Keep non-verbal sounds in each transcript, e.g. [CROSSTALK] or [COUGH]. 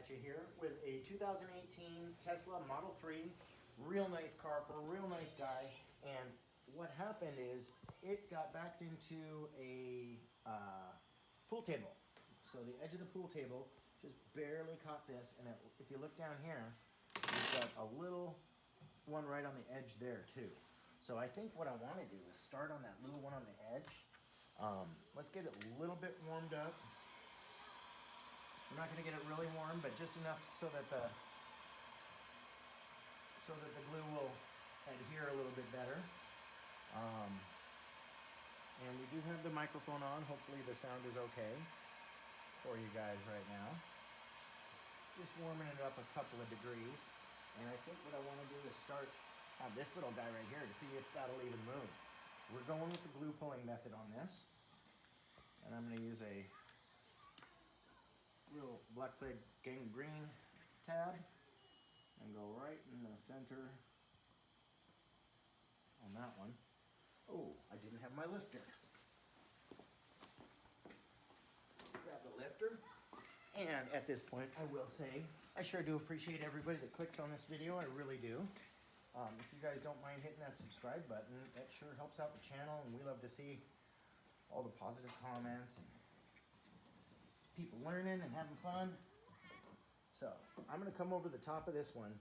at you here with a 2018 Tesla Model 3. Real nice car for a real nice guy. And what happened is it got backed into a uh, pool table. So the edge of the pool table just barely caught this. And it, if you look down here, you've got a little one right on the edge there too. So I think what I want to do is start on that little one on the edge. Um, let's get it a little bit warmed up. We're not going to get it really warm, but just enough so that the so that the glue will adhere a little bit better. Um, and we do have the microphone on. Hopefully the sound is okay for you guys right now. Just warming it up a couple of degrees. And I think what I want to do is start on this little guy right here to see if that'll even move. We're going with the glue pulling method on this. And I'm going to use a little black plague gangrene tab and go right in the center on that one. Oh, I didn't have my lifter. Grab the lifter. And at this point, I will say, I sure do appreciate everybody that clicks on this video. I really do. Um, if you guys don't mind hitting that subscribe button, that sure helps out the channel, and we love to see all the positive comments people learning and having fun. So I'm gonna come over the top of this one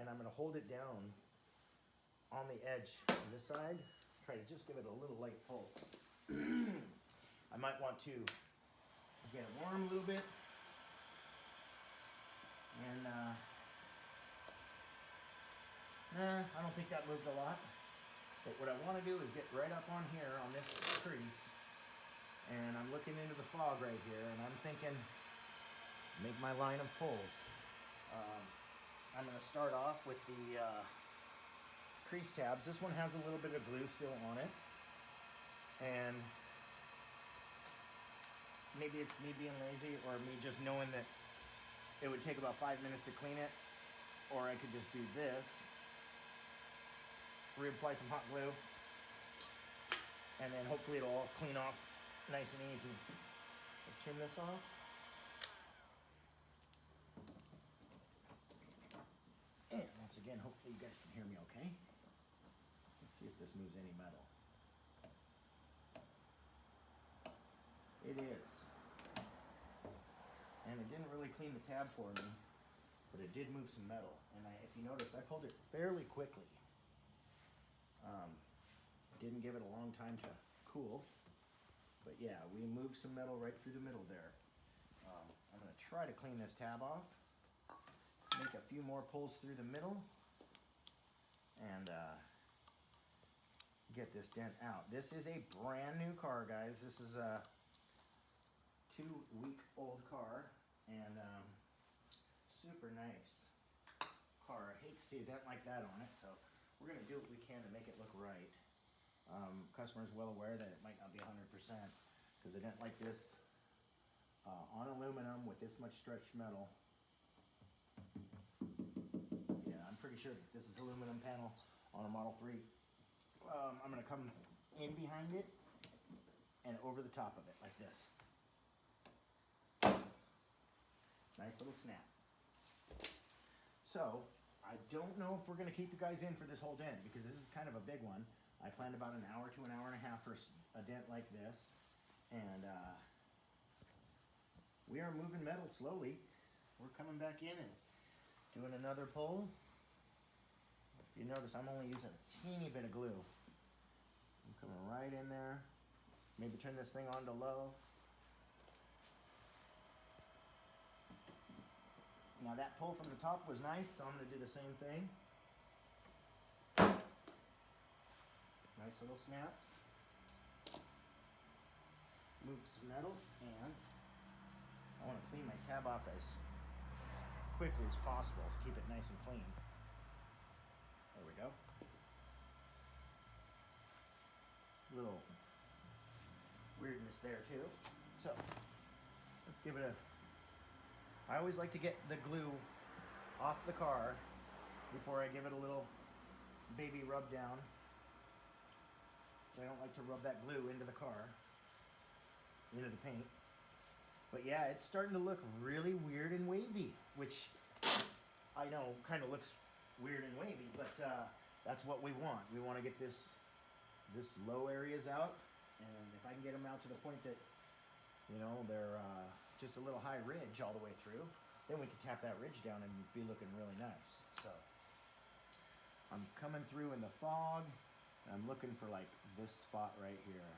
and I'm gonna hold it down on the edge on this side. Try to just give it a little light pull. [CLEARS THROAT] I might want to get it warm a little bit. And uh, nah, I don't think that moved a lot. But what I wanna do is get right up on here on this crease and I'm looking into the fog right here and I'm thinking make my line of pulls um, I'm going to start off with the uh, crease tabs. This one has a little bit of glue still on it. And maybe it's me being lazy or me just knowing that it would take about five minutes to clean it or I could just do this. Reapply some hot glue and then hopefully it'll all clean off nice and easy. Let's turn this off. And once again, hopefully you guys can hear me okay. Let's see if this moves any metal. It is. And it didn't really clean the tab for me, but it did move some metal. And I, if you noticed, I pulled it fairly quickly. Um, didn't give it a long time to cool. But yeah, we moved some metal right through the middle there. Um, I'm gonna try to clean this tab off. Make a few more pulls through the middle. And uh, get this dent out. This is a brand new car, guys. This is a two week old car and um, super nice car. I hate to see a dent like that on it, so we're gonna do what we can to make it look right. Um, customer's well aware that it might not be 100% because a dent like this uh, on aluminum with this much stretched metal, yeah, I'm pretty sure that this is aluminum panel on a Model 3. Um, I'm going to come in behind it and over the top of it like this. Nice little snap. So, I don't know if we're going to keep you guys in for this whole dent because this is kind of a big one. I planned about an hour to an hour and a half for a dent like this. And uh, we are moving metal slowly. We're coming back in and doing another pull. If you notice, I'm only using a teeny bit of glue. I'm coming right in there. Maybe turn this thing on to low. Now that pull from the top was nice, so I'm gonna do the same thing. Nice little snap. Some metal and I want to clean my tab off as quickly as possible to keep it nice and clean. There we go. Little weirdness there too. So let's give it a, I always like to get the glue off the car before I give it a little baby rub down I don't like to rub that glue into the car, into the paint. But yeah, it's starting to look really weird and wavy, which I know kind of looks weird and wavy, but uh, that's what we want. We want to get this this low areas out, and if I can get them out to the point that you know they're uh, just a little high ridge all the way through, then we can tap that ridge down and be looking really nice. So I'm coming through in the fog. And I'm looking for like this spot right here.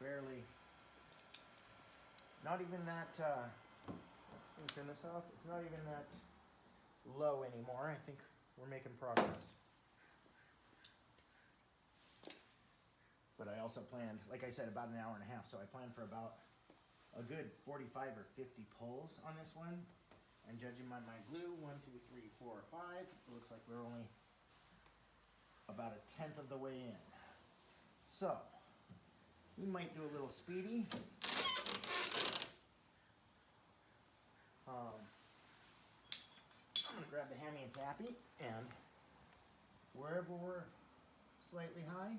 Fairly. It's not even that. Uh, let me turn this off. It's not even that low anymore. I think we're making progress. But I also planned, like I said, about an hour and a half. So I planned for about a good 45 or 50 pulls on this one. And judging by my glue, one, two, three, four, five, it looks like we're only tenth of the way in. So, we might do a little speedy. Um, I'm gonna grab the hammy and tappy and wherever we're slightly high,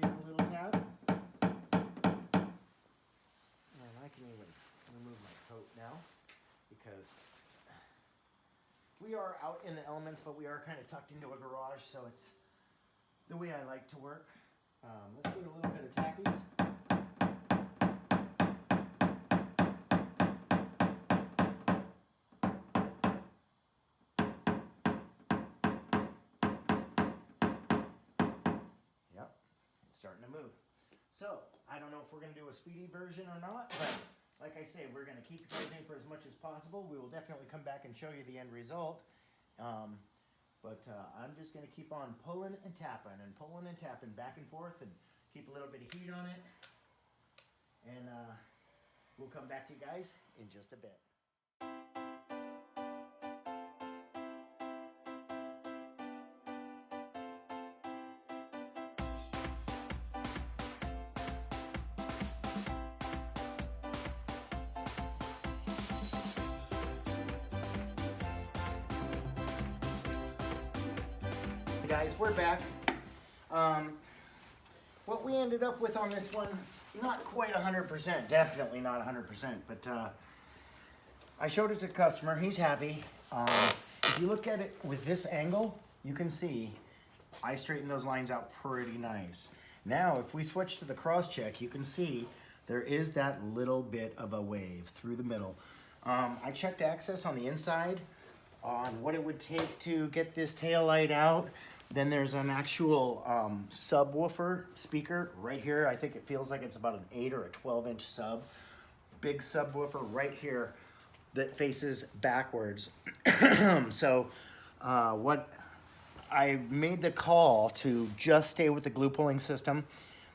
give a little tap. And I can even remove my coat now because we are out in the elements, but we are kind of tucked into a garage, so it's the way I like to work. Um, let's give it a little bit of it's starting to move. So, I don't know if we're going to do a speedy version or not, but like I say, we're going to keep closing for as much as possible. We will definitely come back and show you the end result. Um, but uh, I'm just going to keep on pulling and tapping and pulling and tapping back and forth and keep a little bit of heat on it. And uh, we'll come back to you guys in just a bit. Guys, we're back. Um, what we ended up with on this one, not quite 100%, definitely not 100%, but uh, I showed it to the customer, he's happy. Um, if you look at it with this angle, you can see I straightened those lines out pretty nice. Now, if we switch to the cross check, you can see there is that little bit of a wave through the middle. Um, I checked access on the inside on what it would take to get this tail light out. Then there's an actual um, subwoofer speaker right here. I think it feels like it's about an 8 or a 12 inch sub. Big subwoofer right here that faces backwards. [CLEARS THROAT] so uh, what I made the call to just stay with the glue pulling system.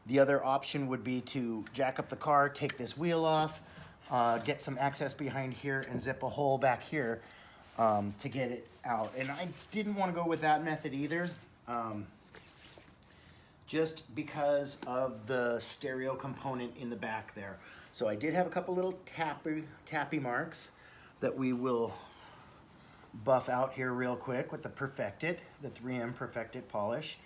The other option would be to jack up the car, take this wheel off, uh, get some access behind here and zip a hole back here um, to get it out. And I didn't want to go with that method either, um, just because of the stereo component in the back there. So I did have a couple little tappy, tappy marks that we will buff out here real quick with the Perfect-It, the 3M Perfect-It polish.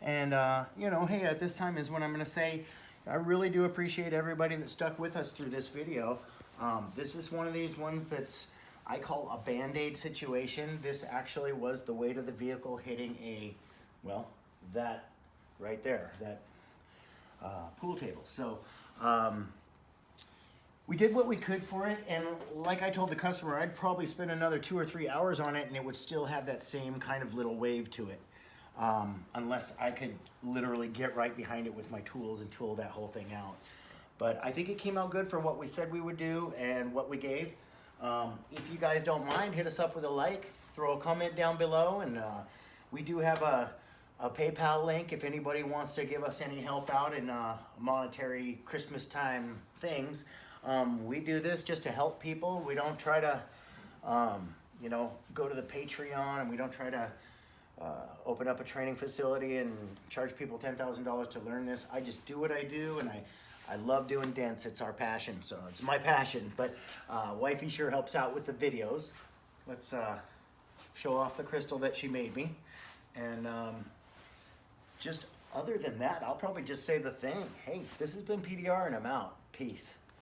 And, uh, you know, hey, at this time is when I'm going to say, I really do appreciate everybody that stuck with us through this video. Um, this is one of these ones that's, I call a Band-Aid situation. This actually was the weight of the vehicle hitting a, well, that right there, that uh, pool table. So, um, we did what we could for it, and like I told the customer, I'd probably spend another two or three hours on it, and it would still have that same kind of little wave to it. Um, unless I could literally get right behind it with my tools and tool that whole thing out. But I think it came out good for what we said we would do and what we gave. Um, if you guys don't mind, hit us up with a like, throw a comment down below, and uh, we do have a, a PayPal link if anybody wants to give us any help out in uh, monetary Christmas time things. Um, we do this just to help people. We don't try to, um, you know, go to the Patreon and we don't try to uh, open up a training facility and charge people $10,000 to learn this. I just do what I do and I, I love doing dance. It's our passion, so it's my passion. But uh, wifey sure helps out with the videos. Let's uh, show off the crystal that she made me. And um, just other than that, I'll probably just say the thing. Hey, this has been PDR and I'm out. Peace.